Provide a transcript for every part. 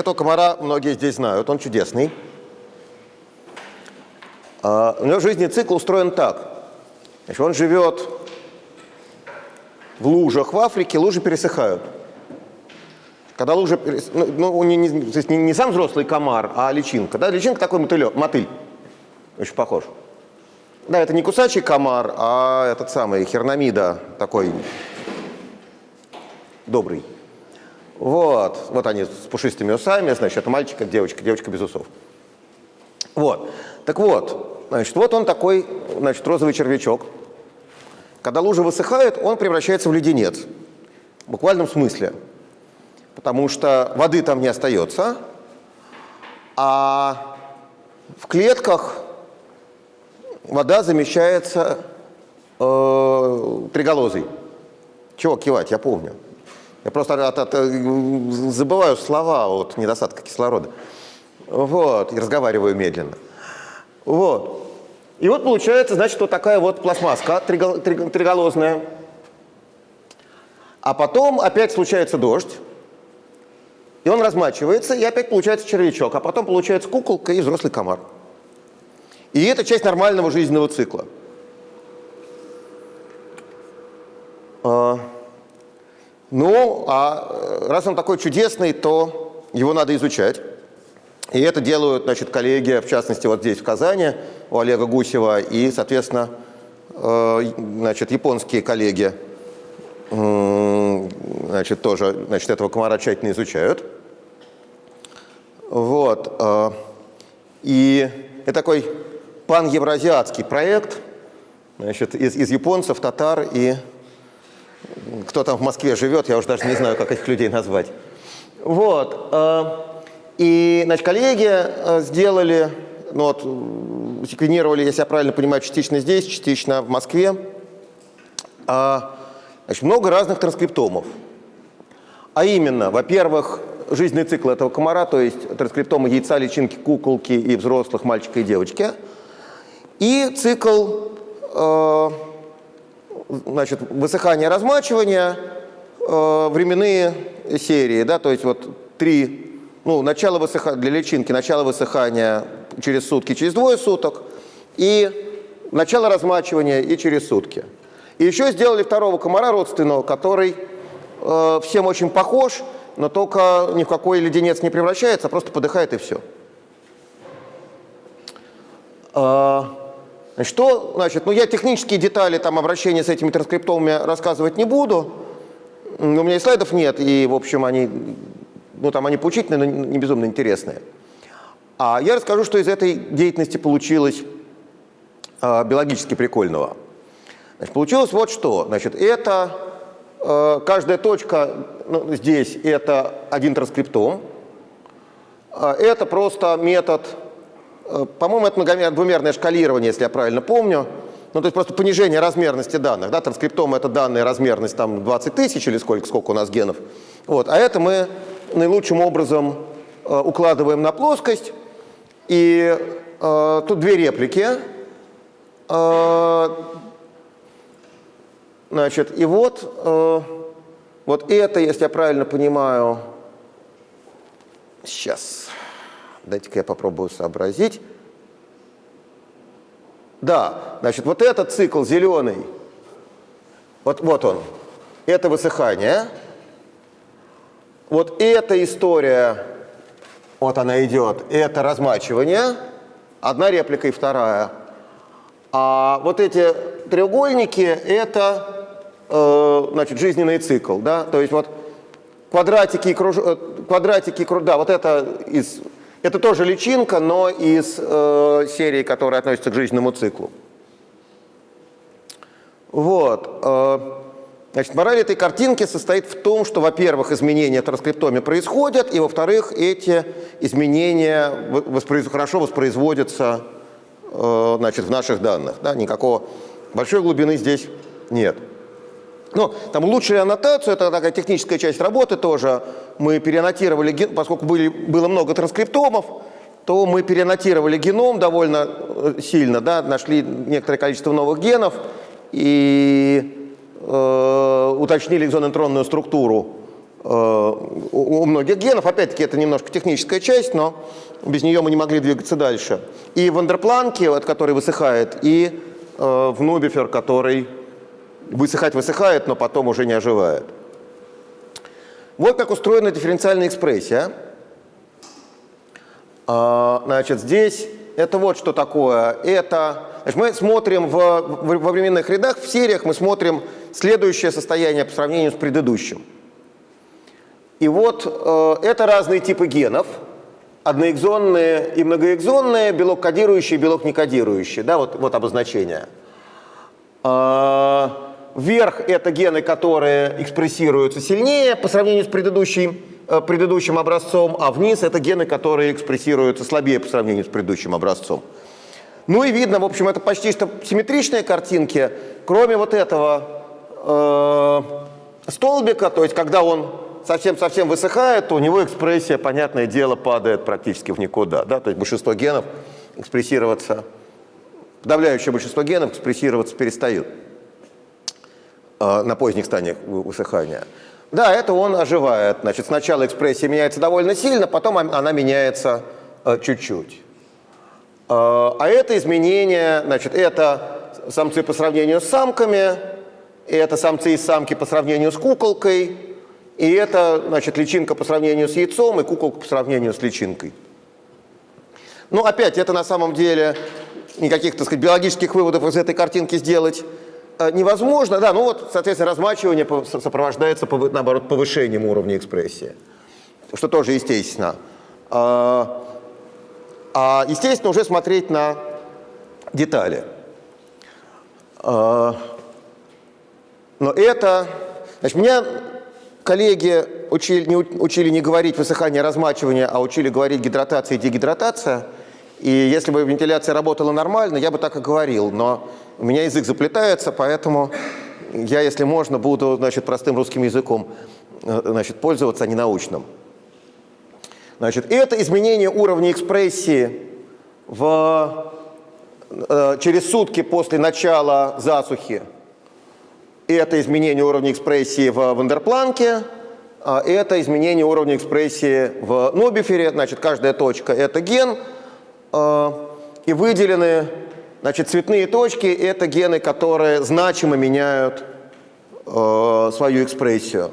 Этого комара многие здесь знают, он чудесный. А, у него жизненный цикл устроен так. Значит, он живет в лужах в Африке, лужи пересыхают. Когда лужа, перес... ну, ну не, не, то есть не, не сам взрослый комар, а личинка. Да? Личинка такой мотылек, мотыль, очень похож. Да, это не кусачий комар, а этот самый хернамида, такой добрый. Вот, вот они с пушистыми усами, значит, это мальчик, девочка, девочка без усов. Вот, так вот, значит, вот он такой, значит, розовый червячок. Когда лужа высыхает, он превращается в леденец, в буквальном смысле, потому что воды там не остается, а в клетках вода замещается э, триголозой. Чего кивать, я помню. Я просто от, от, забываю слова от недостатка кислорода. Вот, и разговариваю медленно. Вот. И вот получается, значит, вот такая вот пластмасска триголозная. А потом опять случается дождь, и он размачивается, и опять получается червячок, а потом получается куколка и взрослый комар. И это часть нормального жизненного цикла. Ну, а э, раз он такой чудесный, то его надо изучать. И это делают, значит, коллеги, в частности, вот здесь, в Казани, у Олега Гусева, и, соответственно, э, значит, японские коллеги, значит, тоже, значит, этого комара тщательно изучают. Вот. Э, и это такой пан-евразиатский проект, значит, из, из японцев, татар и кто там в Москве живет, я уже даже не знаю, как этих людей назвать. Вот. Э, и, значит, коллеги э, сделали, ну вот, секвенировали, если я правильно понимаю, частично здесь, частично в Москве, э, значит, много разных транскриптомов. А именно, во-первых, жизненный цикл этого комара, то есть транскриптомы яйца, личинки, куколки и взрослых мальчика и девочки. И цикл значит, высыхание, размачивание, э, временные серии, да, то есть вот три, ну, начало высыхания, для личинки начало высыхания через сутки, через двое суток, и начало размачивания и через сутки. И еще сделали второго комара родственного, который э, всем очень похож, но только ни в какой леденец не превращается, а просто подыхает и все. Значит, что, значит, ну я технические детали там обращения с этими транскриптомами рассказывать не буду. У меня и слайдов нет, и, в общем, они, ну там они поучительные, но не безумно интересные. А я расскажу, что из этой деятельности получилось э, биологически прикольного. Значит, получилось вот что. Значит, это э, каждая точка ну, здесь это один транскриптом. Э, это просто метод по-моему, это двумерное шкалирование, если я правильно помню. Ну, то есть просто понижение размерности данных. Да? Транскриптом – это данные размерность там 20 тысяч или сколько, сколько у нас генов. Вот. А это мы наилучшим образом э, укладываем на плоскость. И э, тут две реплики. Э, значит, и вот, э, вот это, если я правильно понимаю, сейчас… Дайте-ка я попробую сообразить. Да, значит, вот этот цикл зеленый, вот, вот он, это высыхание. Вот эта история, вот она идет, это размачивание, одна реплика и вторая. А вот эти треугольники – это э, значит, жизненный цикл. Да? То есть вот квадратики, круж... Э, квадратики, да, вот это из это тоже личинка, но из э, серии, которая относится к жизненному циклу. Вот. Э, значит, мораль этой картинки состоит в том, что, во-первых, изменения транскриптоме происходят, и, во-вторых, эти изменения воспроиз... хорошо воспроизводятся э, значит, в наших данных. Да? Никакого большой глубины здесь нет. Ну, там улучшили аннотацию, это такая техническая часть работы тоже. Мы переаннотировали, поскольку были, было много транскриптомов, то мы переаннотировали геном довольно э, сильно, да, нашли некоторое количество новых генов и э, уточнили экзонеутронную структуру у многих генов. Опять-таки, это немножко техническая часть, но без нее мы не могли двигаться дальше. И в андерпланке, вот, который высыхает, и в нубифер, который высыхать-высыхает, но потом уже не оживает. Вот как устроена дифференциальная экспрессия. А, значит, здесь это вот что такое. Это, значит, мы смотрим в, во временных рядах, в сериях мы смотрим следующее состояние по сравнению с предыдущим. И вот э, это разные типы генов. Одноэкзонные и многоэкзонные, белок кодирующий, белок не кодирующий. Да, вот, вот обозначение. Э, вверх это гены, которые экспрессируются сильнее по сравнению с предыдущим Э, предыдущим образцом, а вниз это гены, которые экспрессируются слабее по сравнению с предыдущим образцом. Ну и видно, в общем, это почти что симметричные картинки, кроме вот этого э, столбика, то есть когда он совсем-совсем высыхает, то у него экспрессия, понятное дело, падает практически в никуда. Да? То есть большинство генов экспрессироваться, подавляющее большинство генов экспрессироваться перестают на поздних стадиях высыхания. Да, это он оживает. Значит, сначала экспрессия меняется довольно сильно, потом она меняется э, чуть-чуть. Э, а это изменение, значит, это самцы по сравнению с самками, и это самцы и самки по сравнению с куколкой, и это, значит, личинка по сравнению с яйцом и куколка по сравнению с личинкой. Ну, опять, это на самом деле никаких, так сказать, биологических выводов из этой картинки сделать Э, невозможно, да, ну вот, соответственно, размачивание сопровождается, наоборот, повышением уровня экспрессии, что тоже естественно. А, а естественно, уже смотреть на детали. А, но это... Значит, меня коллеги учили не, учили не говорить высыхание, размачивание, а учили говорить гидратация и дегидратация. И если бы вентиляция работала нормально, я бы так и говорил, но у меня язык заплетается, поэтому я, если можно, буду значит, простым русским языком э, значит, пользоваться, а не научным. Значит, это изменение уровня экспрессии в, э, через сутки после начала засухи. Это изменение уровня экспрессии в Вандерпланке, а это изменение уровня экспрессии в Нобифере. Значит, каждая точка – это ген, э, и выделены Значит, цветные точки – это гены, которые значимо меняют э, свою экспрессию.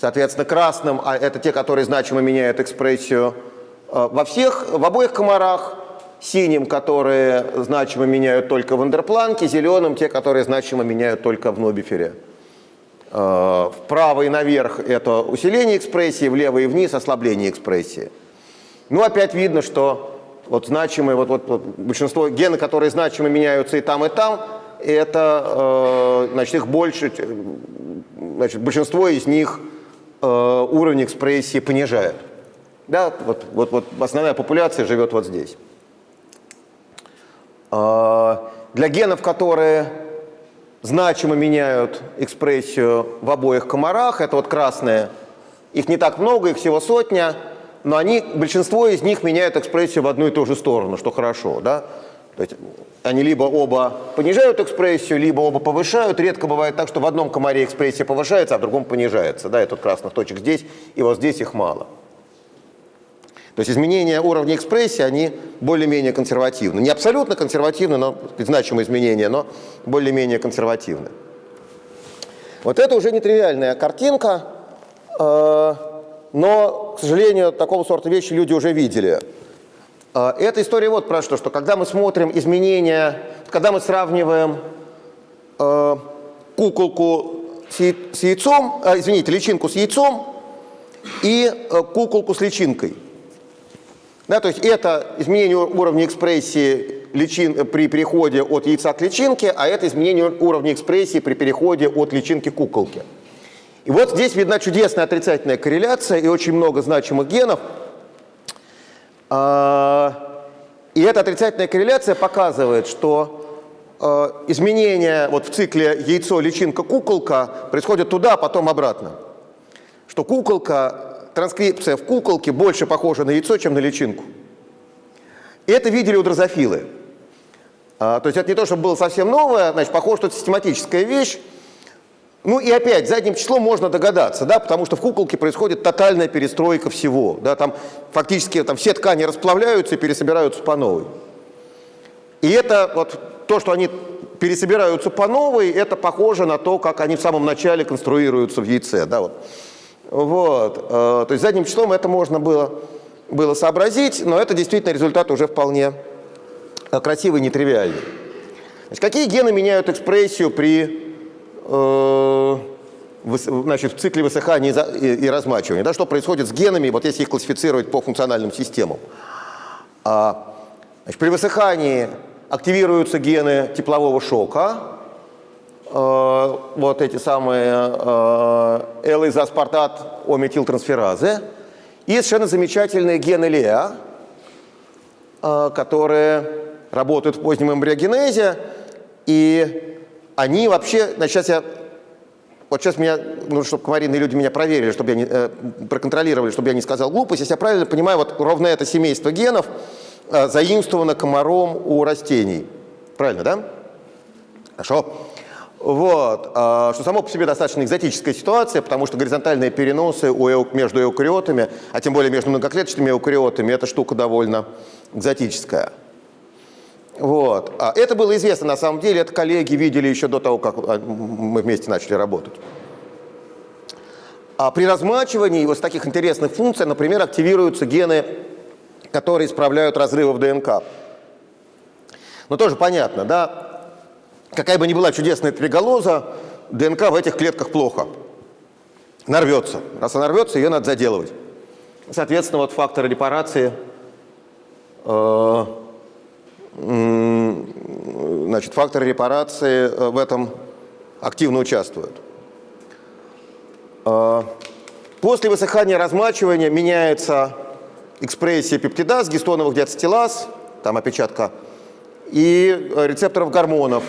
Соответственно, красным а это те, которые значимо меняют экспрессию э, во всех, в обоих комарах, синим, которые значимо меняют только в эндерпланке, зеленым те, которые значимо меняют только в нобифере. Э, вправо и наверх это усиление экспрессии, влево и вниз ослабление экспрессии. Ну, опять видно, что вот значимые, вот, вот, большинство гены, которые значимо меняются и там, и там, это, э, значит, их больше, значит, большинство из них э, уровень экспрессии понижает. Да, вот, вот, вот основная популяция живет вот здесь. Э, для генов, которые значимо меняют экспрессию в обоих комарах, это вот красные, их не так много, их всего сотня – но они, большинство из них меняют экспрессию в одну и ту же сторону, что хорошо. Да? То есть они либо оба понижают экспрессию, либо оба повышают. Редко бывает так, что в одном комаре экспрессия повышается, а в другом понижается. Да, и тут красных точек здесь, и вот здесь их мало. То есть изменения уровня экспрессии, они более-менее консервативны. Не абсолютно консервативны, но значимые изменения, но более-менее консервативны. Вот это уже нетривиальная картинка. Но, к сожалению, такого сорта вещи люди уже видели. А, эта история вот про что, что когда мы смотрим изменения, когда мы сравниваем э, куколку с, яйцом, э, извините, личинку с яйцом и э, куколку с личинкой. Да, то есть это изменение уровня экспрессии личин, при переходе от яйца к личинке, а это изменение уровня экспрессии при переходе от личинки к куколке. И вот здесь видна чудесная отрицательная корреляция и очень много значимых генов. А, и эта отрицательная корреляция показывает, что а, изменения вот в цикле яйцо, личинка, куколка происходят туда, а потом обратно. Что куколка, транскрипция в куколке больше похожа на яйцо, чем на личинку. И это видели у дрозофилы. То есть это не то, чтобы было совсем новое, значит, похоже, что это систематическая вещь. Ну и опять, задним числом можно догадаться, да, потому что в куколке происходит тотальная перестройка всего. Да, там фактически там, все ткани расплавляются и пересобираются по новой. И это вот то, что они пересобираются по новой, это похоже на то, как они в самом начале конструируются в яйце. Да, вот. Вот, э, то есть задним числом это можно было, было сообразить, но это действительно результат уже вполне э, красивый, нетривиальный. Значит, какие гены меняют экспрессию при значит, в цикле высыхания и, и размачивания? Да, что происходит с генами, вот если их классифицировать по функциональным системам? А, значит, при высыхании активируются гены теплового шока, э, вот эти самые э, L-изоаспартат ометилтрансферазы, и совершенно замечательные гены ЛЕА, э, которые работают в позднем эмбриогенезе, и они вообще, значит, сейчас я, вот сейчас меня, нужно, чтобы комарины люди меня проверили, чтобы я не, э, проконтролировали, чтобы я не сказал глупость, если я правильно понимаю, вот ровно это семейство генов э, заимствовано комаром у растений. Правильно, да? Хорошо. Вот, а, что само по себе достаточно экзотическая ситуация, потому что горизонтальные переносы у, между эукариотами, а тем более между многоклеточными эукариотами, эта штука довольно экзотическая. Вот. А это было известно на самом деле, это коллеги видели еще до того, как а, мы вместе начали работать. А при размачивании вот таких интересных функций, например, активируются гены, которые исправляют разрывы в ДНК. Но тоже понятно, да, какая бы ни была чудесная триголоза, ДНК в этих клетках плохо. Нарвется. Раз она рвется, ее надо заделывать. Соответственно, вот факторы репарации, э, значит, факторы репарации э, в этом активно участвуют. Э, после высыхания размачивания меняется экспрессия пептидаз, гистоновых диацетилаз, там опечатка, и рецепторов гормонов,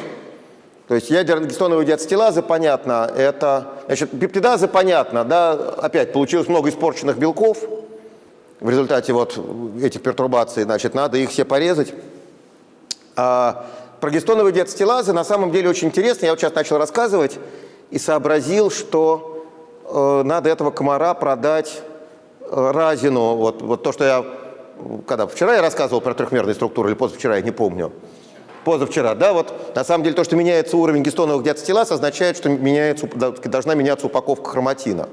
то есть ядерно-гистоновые диацетилазы, понятно, это, значит, пептидазы, понятно, да, опять получилось много испорченных белков в результате вот этих пертурбаций, значит, надо их все порезать. А прогестоновые диацетилазы на самом деле очень интересно, я вот сейчас начал рассказывать и сообразил, что э, надо этого комара продать э, Разину, вот, вот то, что я, когда вчера я рассказывал про трехмерные структуры, или позавчера, я не помню, позавчера, да, вот на самом деле то, что меняется уровень гистоновых диацетилаз, означает, что меняется, должна меняться упаковка хроматина.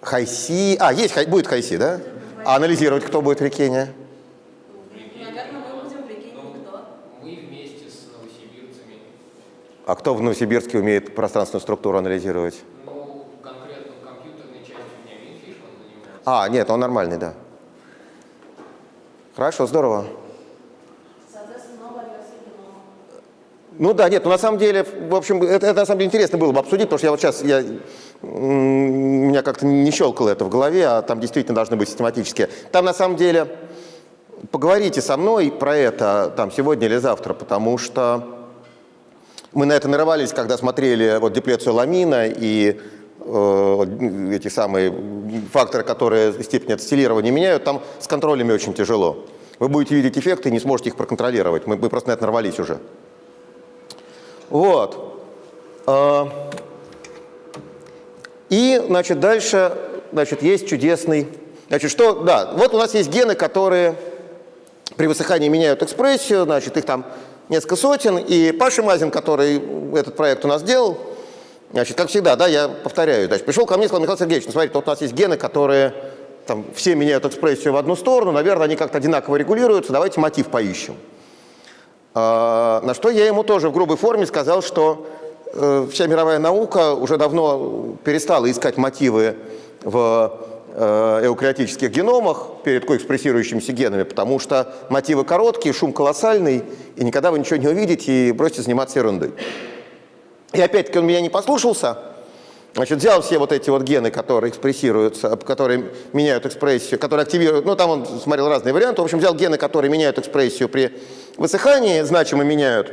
Хайси. А, есть, будет Хайси, да? А анализировать кто будет в А кто в Новосибирске умеет пространственную структуру анализировать? Ну, конкретно компьютерной частью у меня Минфиш, он занимается. А, нет, он нормальный, да. Хорошо, здорово. Ну да, нет, ну на самом деле, в общем, это, это на самом деле интересно было бы обсудить, потому что я вот сейчас, я, у меня как-то не щелкало это в голове, а там действительно должны быть систематические. Там на самом деле, поговорите со мной про это там сегодня или завтра, потому что мы на это нарывались, когда смотрели вот диплецию ламина и э, эти самые факторы, которые степень ацетилирования меняют, там с контролями очень тяжело. Вы будете видеть эффекты и не сможете их проконтролировать. Мы, мы просто на это нарвались уже. Вот. А, и, значит, дальше, значит, есть чудесный... Значит, что, да, вот у нас есть гены, которые при высыхании меняют экспрессию, значит, их там несколько сотен, и Паша Мазин, который этот проект у нас делал, значит, как всегда, да, я повторяю, значит, пришел ко мне и сказал, Михаил Сергеевич, ну, смотрите, вот у нас есть гены, которые там все меняют экспрессию в одну сторону, наверное, они как-то одинаково регулируются, давайте мотив поищем. А, на что я ему тоже в грубой форме сказал, что э, вся мировая наука уже давно перестала искать мотивы в эукариотических геномах перед коэкспрессирующимися генами, потому что мотивы короткие, шум колоссальный, и никогда вы ничего не увидите, и бросьте заниматься ерундой. И опять-таки он меня не послушался, Значит, взял все вот эти вот гены, которые экспрессируются, которые меняют экспрессию, которые активируют, ну там он смотрел разные варианты, в общем, взял гены, которые меняют экспрессию при высыхании, значимо меняют,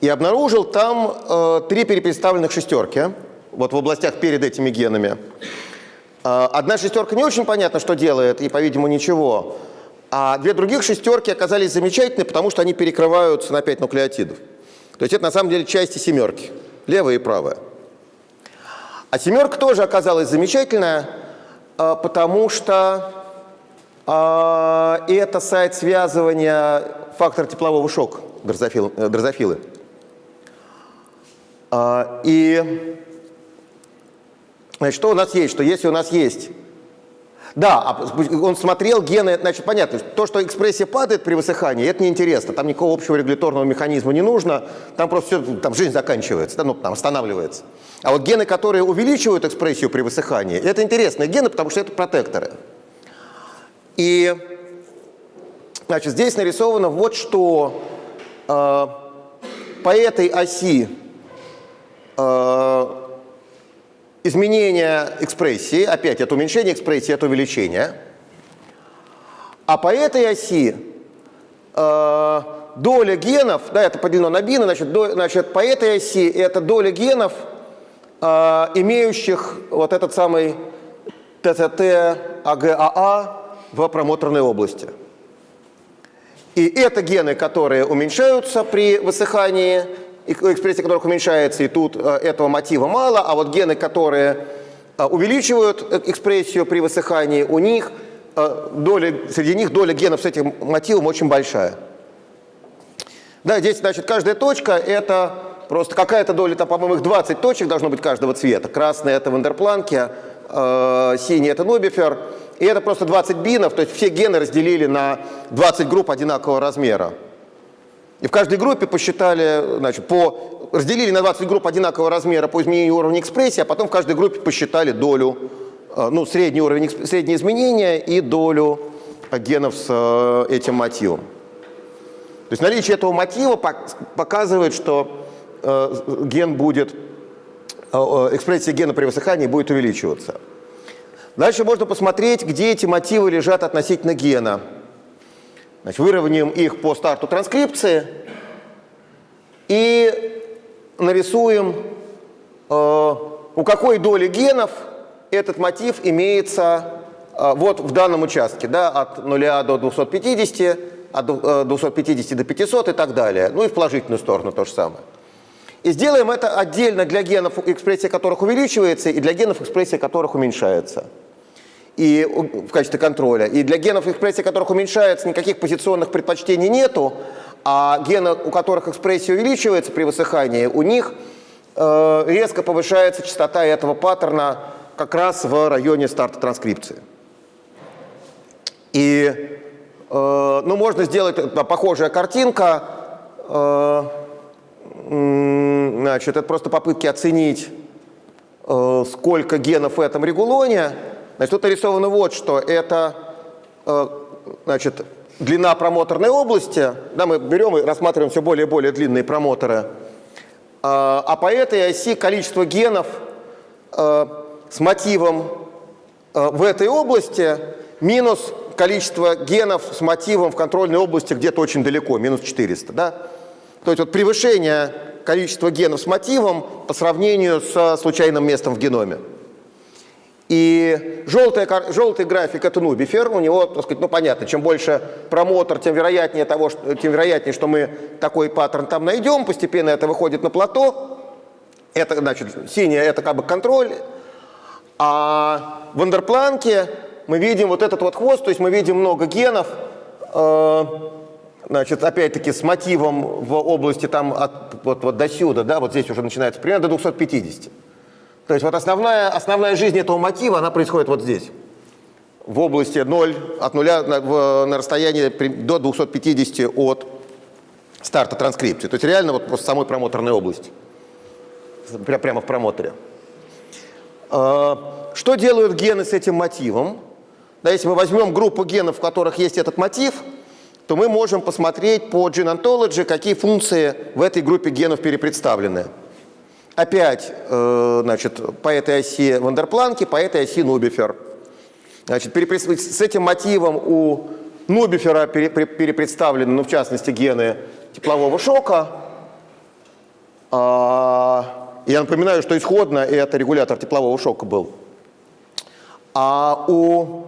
и обнаружил там э, три перепредставленных шестерки, вот в областях перед этими генами. Э, одна шестерка не очень понятно, что делает, и, по-видимому, ничего, а две других шестерки оказались замечательны, потому что они перекрываются на 5 нуклеотидов. То есть это на самом деле части семерки, левая и правая. А семерка тоже оказалась замечательная, а, потому что а, это сайт связывания фактора теплового шока э, дрозофилы. А, И что у нас есть? Что если у нас есть да, а он смотрел гены, значит, понятно, то, что экспрессия падает при высыхании, это неинтересно, там никакого общего регуляторного механизма не нужно, там просто все, там жизнь заканчивается, ну, там останавливается. А вот гены, которые увеличивают экспрессию при высыхании, это интересные гены, потому что это протекторы. И, значит, здесь нарисовано вот что э, по этой оси э, изменение экспрессии, опять это уменьшение экспрессии, это увеличение. А по этой оси э, доля генов, да, это поделено на бины, значит, до, значит, по этой оси это доля генов, э, имеющих вот этот самый ТТТ АГАА в промоторной области. И это гены, которые уменьшаются при высыхании, экспрессия которых уменьшается, и тут э, этого мотива мало, а вот гены, которые э, увеличивают э, экспрессию при высыхании, у них доля, среди них доля генов с этим мотивом очень большая. Да, здесь, значит, каждая точка – это просто какая-то доля, там, по-моему, их 20 точек должно быть каждого цвета. Красная – это Вандерпланки, э, синий – это Нобифер. И это просто 20 бинов, то есть все гены разделили на 20 групп одинакового размера. И в каждой группе посчитали, значит, по, разделили на 20 групп одинакового размера по изменению уровня экспрессии, а потом в каждой группе посчитали долю, э, ну, средний уровень, средние изменения и долю генов с э, этим мотивом. То есть наличие этого мотива показывает, что э, ген будет, экспрессия гена при высыхании будет увеличиваться. Дальше можно посмотреть, где эти мотивы лежат относительно гена. Значит, выровняем их по старту транскрипции и нарисуем, э, у какой доли генов этот мотив имеется э, вот в данном участке, да, от 0 до 250, от 250 э, до 500 и так далее. Ну и в положительную сторону то же самое. И сделаем это отдельно для генов, экспрессия которых увеличивается, и для генов, экспрессия которых уменьшается и в качестве контроля. И для генов, экспрессия которых уменьшается, никаких позиционных предпочтений нету, а гены, у которых экспрессия увеличивается при высыхании, у них э, резко повышается частота этого паттерна как раз в районе старта транскрипции. И э, ну, можно сделать э, похожая картинка. Э, значит, это просто попытки оценить, э, сколько генов в этом регулоне. Значит, тут нарисовано вот что. Это э, значит, длина промоторной области. Да, мы берем и рассматриваем все более и более длинные промоторы. А, а по этой оси количество генов э, с мотивом э, в этой области минус количество генов с мотивом в контрольной области где-то очень далеко, минус 400. Да? То есть вот превышение количества генов с мотивом по сравнению с случайным местом в геноме. И желтый, желтый график это нубифер, у него, так сказать, ну понятно, чем больше промотор, тем вероятнее, того, что, тем вероятнее, что мы такой паттерн там найдем, постепенно это выходит на плато. Это, значит, синяя это как бы контроль. А в андерпланке мы видим вот этот вот хвост, то есть мы видим много генов, э, значит, опять-таки с мотивом в области там от, вот, вот до сюда, да, вот здесь уже начинается примерно до 250. То есть вот основная, основная жизнь этого мотива, она происходит вот здесь. В области 0, от 0 на, в, на расстоянии до 250 от старта транскрипции. То есть реально вот просто самой промоторной области. Прямо в промоторе. А, что делают гены с этим мотивом? Да, если мы возьмем группу генов, в которых есть этот мотив, то мы можем посмотреть по Gene Ontology, какие функции в этой группе генов перепредставлены. Опять, э, значит, по этой оси Вандерпланки, по этой оси Нубифер. Значит, с этим мотивом у Нубифера перепредставлены, ну, в частности, гены теплового шока. А, я напоминаю, что исходно это регулятор теплового шока был. А у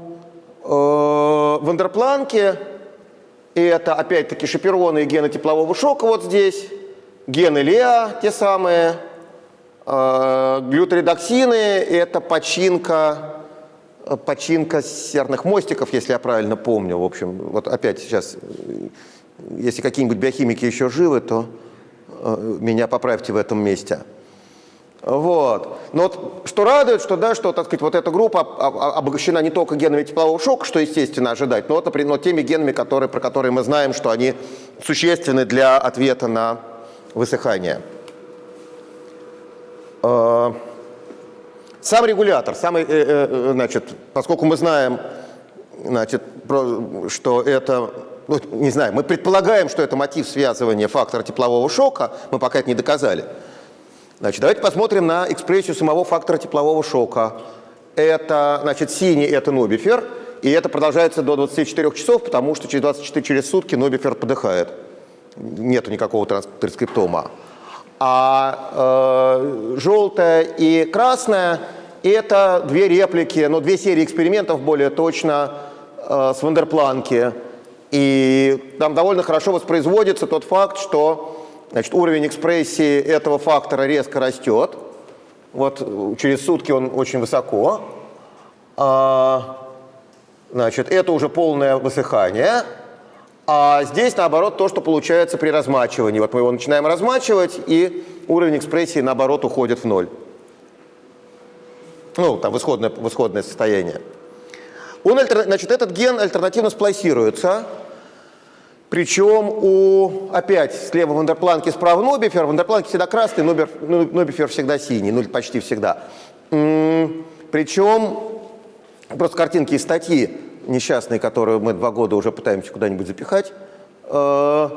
э, Вандерпланки это опять-таки шапероны и гены теплового шока вот здесь. гены ЛЕА, те самые, глюторедоксины – это починка, э, починка серных мостиков, если я правильно помню. В общем, вот опять сейчас, э, если какие-нибудь биохимики еще живы, то э, меня поправьте в этом месте. Вот. Но вот что радует, что, да, что, так сказать, вот эта группа об- об- обогащена не только генами теплового шока, что естественно ожидать, но, вот, например, но теми генами, которые, про которые мы знаем, что они существенны для ответа на высыхание. Э, Сам регулятор, самый, э, э, значит, поскольку мы знаем, значит, что это, ну, не знаю, мы предполагаем, что это мотив связывания фактора теплового шока, мы пока это не доказали. Значит, давайте посмотрим на экспрессию самого фактора теплового шока. Это, значит, синий – это нобифер, и это продолжается до 24 часов, потому что через 24 через сутки нобифер подыхает. Нету никакого транс- транскриптома. А желтая и красная – это две реплики, ну, две серии экспериментов, более точно, э, с Вандерпланки. И там довольно хорошо воспроизводится тот факт, что значит, уровень экспрессии этого фактора резко растет. Вот через сутки он очень высоко. А, значит, это уже полное высыхание. А здесь, наоборот, то, что получается при размачивании. Вот мы его начинаем размачивать, и уровень экспрессии, наоборот, уходит в ноль. Ну, там, в исходное, в исходное состояние. Он, значит, этот ген альтернативно сплайсируется. Причем у, опять, слева Вандерпланки, справа Нобифер. Вандерпланки всегда красный, Нобер- ну, Нобифер всегда синий, ну почти всегда. М, Причем, просто картинки из статьи несчастные, которую мы два года уже пытаемся куда-нибудь запихать. Э,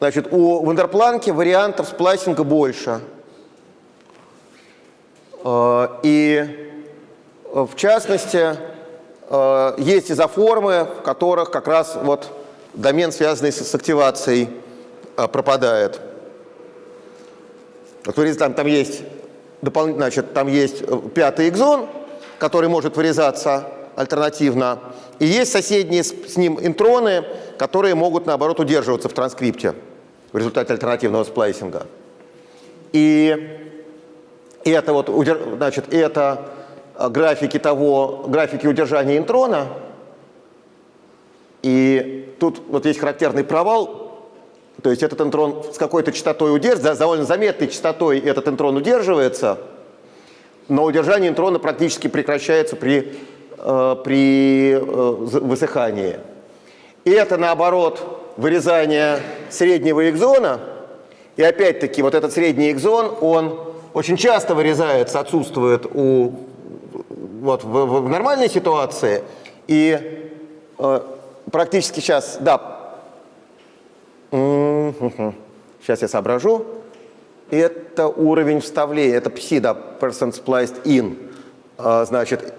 Значит, у Вандерпланки вариантов сплайсинга больше. Э, И э, в частности, есть изоформы, в которых как раз вот домен, связанный с, активацией, пропадает. Вот вы там, там есть значит, там есть пятый экзон, который может вырезаться альтернативно, и есть соседние с, ним интроны, которые могут, наоборот, удерживаться в транскрипте в результате альтернативного сплайсинга. И это вот, значит, это э, графики того, графики удержания интрона. И тут вот есть характерный провал. То есть этот интрон с какой-то частотой удерживается, довольно заметной частотой этот интрон удерживается, но удержание интрона практически прекращается при, при э, высыхании. И это, наоборот, вырезание среднего экзона. И опять-таки вот этот средний экзон, он очень часто вырезается, отсутствует у, вот, в, в- нормальной ситуации. И э, практически сейчас, да, сейчас я соображу. Это уровень вставления, это пси, да, person spliced in. А, Значит,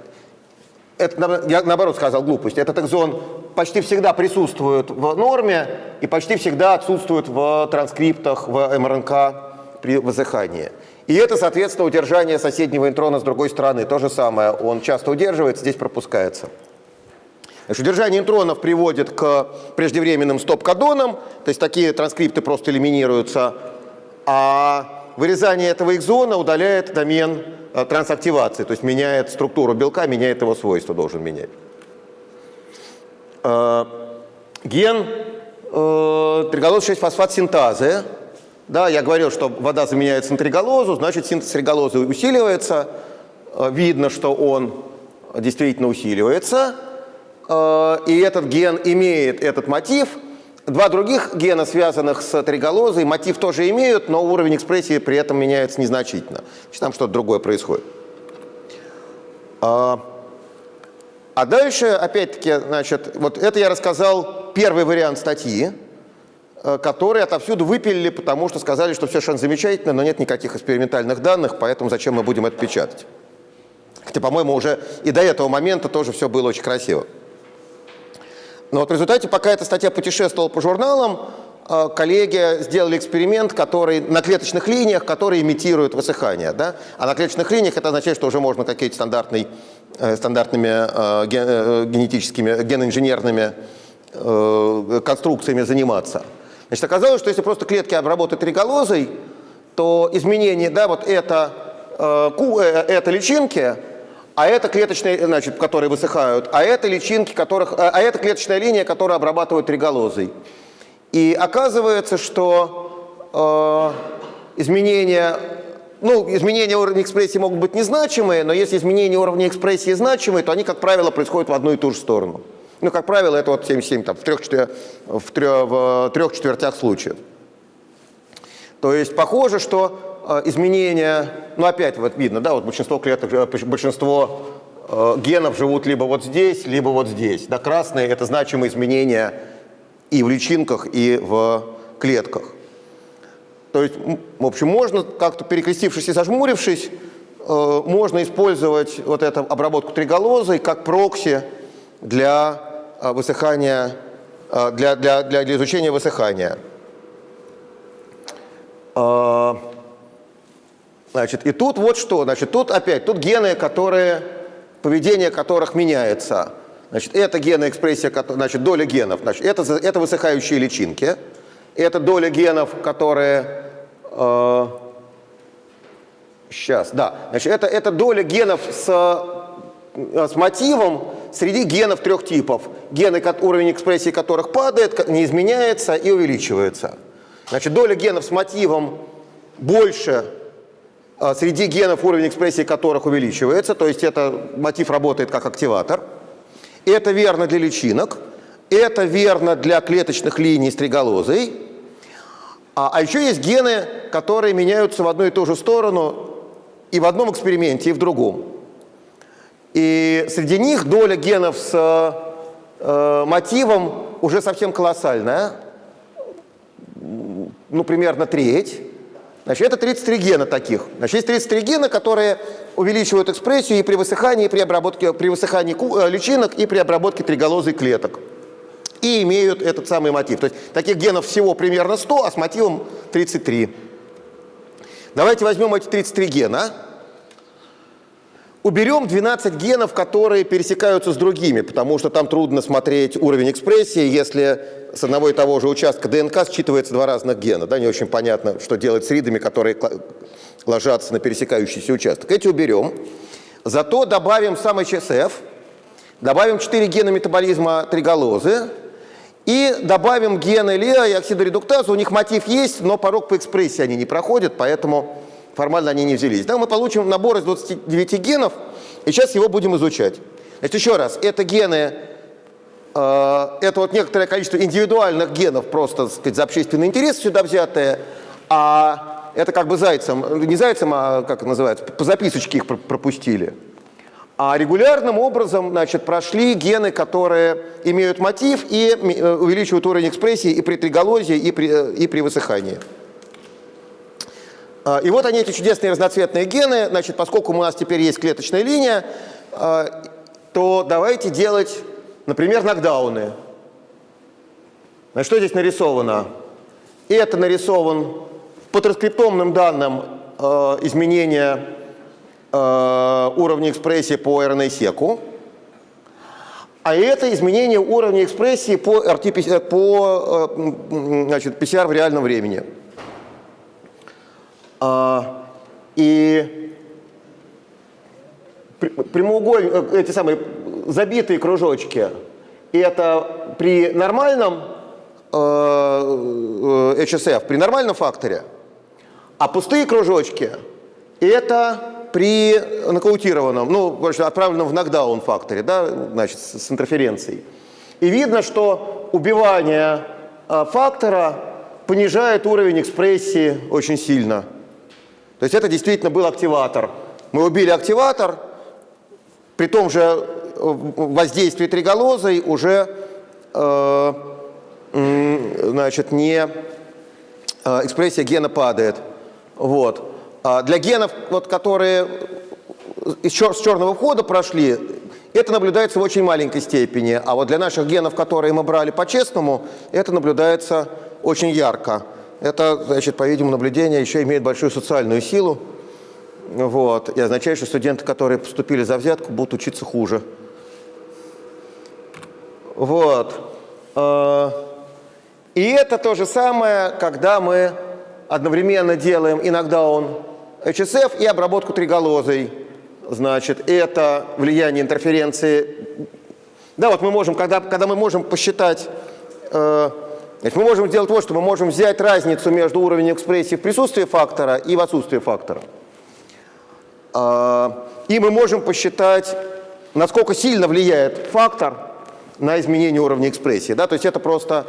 это, я наоборот сказал глупость. Этот экзон почти всегда присутствует в норме и почти всегда отсутствует в транскриптах, в МРНК при высыхании. И это, соответственно, удержание соседнего интрона с другой стороны. То же самое. Он часто удерживается, здесь пропускается. Значит, удержание интронов приводит к преждевременным стоп-кодонам, то есть такие транскрипты просто элиминируются, а вырезание этого экзона удаляет домен э, трансактивации, то есть меняет структуру белка, меняет его свойства, должен менять. Э, ген э, триголоз 6-фосфат синтазы. Да, я говорил, что вода заменяется на триголозу, значит синтез триголозы усиливается. Видно, что он действительно усиливается. И этот ген имеет этот мотив. Два других гена, связанных с триголозой, мотив тоже имеют, но уровень экспрессии при этом меняется незначительно. Значит, там что-то другое происходит. А, а дальше, опять-таки, значит, вот это я рассказал первый вариант статьи, э, который отовсюду выпилили, потому что сказали, что все совершенно замечательно, но нет никаких экспериментальных данных, поэтому зачем мы будем это печатать. Хотя, по-моему, уже и до этого момента тоже все было очень красиво. Но вот в результате, пока эта статья путешествовала по журналам, э, коллеги сделали эксперимент, который на клеточных линиях, который имитирует высыхание. Да? А на клеточных линиях это означает, что уже можно какими-то стандартной, э, стандартными э, ген- генетическими, геноинженерными конструкциями заниматься. Значит, оказалось, что если просто клетки обработать триголозой, то изменение, да, вот это, это личинки, а это клеточные, значит, которые высыхают, а это личинки, которых, э, а это клеточная линия, которая обрабатывают триголозой. И оказывается, что э, изменения, ну, изменения уровня экспрессии могут быть незначимые, но если изменения уровня экспрессии значимые, то они, как правило, происходят в одну и ту же сторону. Ну, как правило, это вот 77 там, в, трех, четвер- в, трё- в трех четвертях случаев. То есть похоже, что изменения, ну опять вот видно, да, вот большинство клеток, э, большинство э, генов живут либо вот здесь, либо вот здесь. Да, красные это значимые изменения и в личинках, и в клетках. То есть, в общем, можно как-то перекрестившись и зажмурившись, э, можно использовать вот эту обработку триголозой как прокси для э, высыхания, э, для, для, для, для изучения высыхания. Значит, и тут вот что, значит, тут опять, тут гены, которые, поведение которых меняется. Значит, это гены экспрессия, значит, доля генов, значит, это, это высыхающие личинки, это доля генов, которые, сейчас, да, значит, это, это доля генов с, э, с мотивом среди генов трех типов, гены, уровень экспрессии которых падает, не изменяется и увеличивается. Значит, доля генов с мотивом больше среди генов, уровень экспрессии которых увеличивается, то есть это мотив работает как активатор. Это верно для личинок, это верно для клеточных линий с триголозой. А, а еще есть гены, которые меняются в одну и ту же сторону и в одном эксперименте, и в другом. И среди них доля генов с э, мотивом уже совсем колоссальная, ну, примерно треть. Значит, это 33 гена таких. Значит, есть 33 гена, которые увеличивают экспрессию и при высыхании, и при обработке, при высыхании э, личинок, и при обработке триголозой клеток. И имеют этот самый мотив. То есть таких генов всего примерно 100, а с мотивом 33. Давайте возьмем эти 33 гена. Уберем 12 генов, которые пересекаются с другими, потому что там трудно смотреть уровень экспрессии, если с одного и того же участка ДНК считывается два разных гена. Да, не очень понятно, что делать с ридами, которые ложатся на пересекающийся участок. Эти уберем. Зато добавим сам HSF, добавим 4 гена метаболизма триголозы и добавим гены ЛИА и оксидоредуктазу. У них мотив есть, но порог по экспрессии они не проходят, поэтому формально они не взялись. Да, мы получим набор из 29 генов, и сейчас его будем изучать. Значит, еще раз, это гены, э, это вот некоторое количество индивидуальных генов, просто, так сказать, за общественный интерес сюда взятые, а это как бы зайцем, не зайцем, а как называется, по записочке их пр- пропустили. А регулярным образом значит, прошли гены, которые имеют мотив и э, увеличивают уровень экспрессии и при триголозе, и при, э, и при высыхании. А, И вот они, эти чудесные разноцветные гены. Значит, поскольку у нас теперь есть клеточная линия, а, то давайте делать, например, нокдауны. Значит, что здесь нарисовано? Это нарисован по транскриптомным данным э, изменения э, уровня экспрессии по RNA-секу. А это изменение уровня экспрессии по, RT, -PCR по э, значит, PCR в реальном времени. А, и прямоугольные, эти самые забитые кружочки, это при нормальном э, э, HSF, при нормальном факторе, а пустые кружочки это при нокаутированном, ну, короче, отправленном в нокдаун факторе, да, значит, с, интерференцией. И видно, что убивание э, фактора понижает уровень экспрессии очень сильно. То есть это действительно был активатор. Мы убили активатор, при том же э, воздействии триголозой уже э, значит, не э, экспрессия гена падает. Вот. А для генов, вот, которые из чер- с черного входа прошли, это наблюдается в очень маленькой степени. А вот для наших генов, которые мы брали по-честному, это наблюдается очень ярко. Это, значит, по-видимому, наблюдение еще имеет большую социальную силу. Вот. И означает, что студенты, которые поступили за взятку, будут учиться хуже. Вот. Э, И это то же самое, когда мы одновременно делаем иногда он HSF и обработку триголозой. Значит, это влияние интерференции. Да, вот мы можем, когда, когда мы можем посчитать, э, значит, мы можем сделать вот, что мы можем взять разницу между уровнем экспрессии в присутствии фактора и в отсутствии фактора. А, И мы можем посчитать, насколько сильно влияет фактор на изменение уровня экспрессии. Да? То есть это просто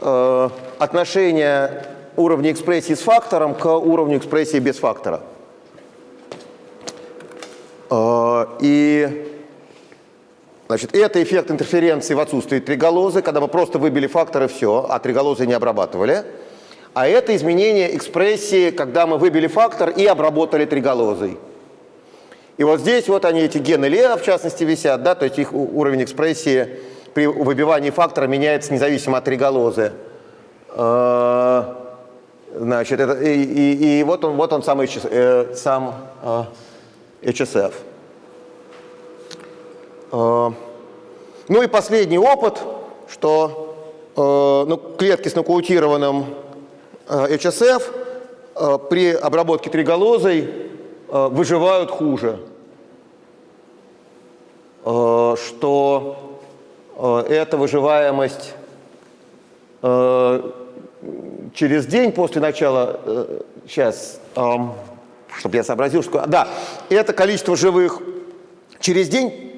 э, отношение уровня экспрессии с фактором к уровню экспрессии без фактора. Э, И значит, это эффект интерференции в отсутствии триголозы, когда мы просто выбили фактор и все, а триголозы не обрабатывали. А это изменение экспрессии, когда мы выбили фактор и обработали триголозой. И вот здесь вот они, эти гены Леа, в частности, висят, да, то есть их уровень экспрессии при выбивании фактора меняется независимо от триголозы. Э, Значит, это, и, и- и вот он, вот он сам, э, сам э, HSF. Э, Ну и последний опыт, что э, ну, клетки с нокаутированным э, HSF при обработке триголозой выживают хуже. Что эта выживаемость через день после начала, сейчас, чтобы я сообразил, что... Да, это количество живых через день,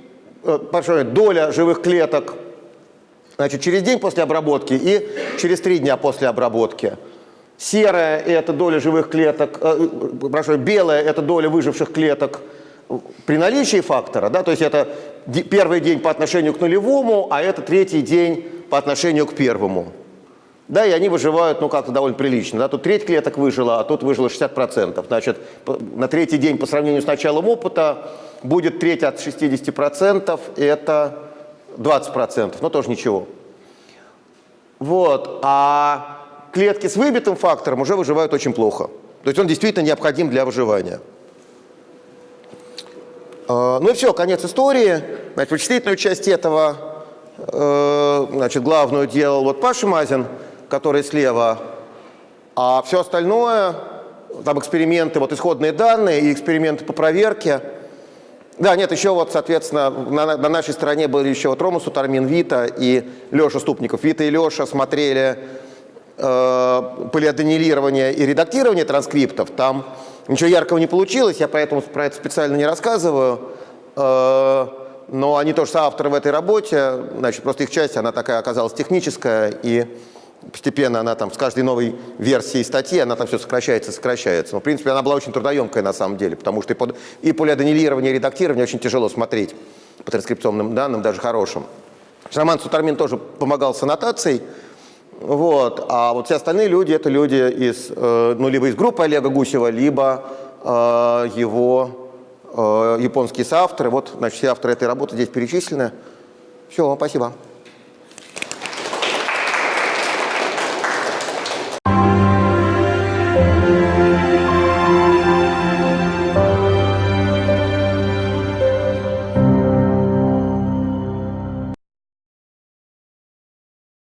доля живых клеток, значит, через день после обработки и через три дня после обработки. Серая – это доля живых клеток, э, прошу, белая – это доля выживших клеток при наличии фактора, да, то есть это первый день по отношению к нулевому, а это третий день по отношению к первому. Да, и они выживают, ну, как-то довольно прилично. Да? Тут треть клеток выжила, а тут выжило 60%. Значит, на третий день по сравнению с началом опыта будет треть от 60%, и это 20%, но тоже ничего. Вот, а клетки с выбитым фактором уже выживают очень плохо. То есть он действительно необходим для выживания. Э, Ну и все, конец истории. Значит, вычислительную часть этого, э, значит, главную делал вот Паша Мазин, который слева, а все остальное, там эксперименты, вот исходные данные и эксперименты по проверке. Да, нет, еще вот, соответственно, на, на нашей стороне были еще вот Рома Сутармин, Вита и Леша Ступников. Вита и Леша смотрели э, полиаденилирование и редактирование транскриптов. Там ничего яркого не получилось, я поэтому про это специально не рассказываю. Э, но они тоже соавторы в этой работе. Значит, просто их часть, она такая оказалась техническая, и постепенно она там с каждой новой версией статьи, она там все сокращается, сокращается. Но, в принципе, она была очень трудоемкая на самом деле, потому что и, под, и полиаденилирование, и редактирование очень тяжело смотреть по транскрипционным данным, даже хорошим. Роман Сутармин тоже помогал с аннотацией, вот. А вот все остальные люди, это люди из, э, ну, либо из группы Олега Гусева, либо э, его э, японские соавторы. Вот, значит, все авторы этой работы здесь перечислены. Все, спасибо.